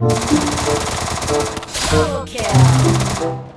Double kill.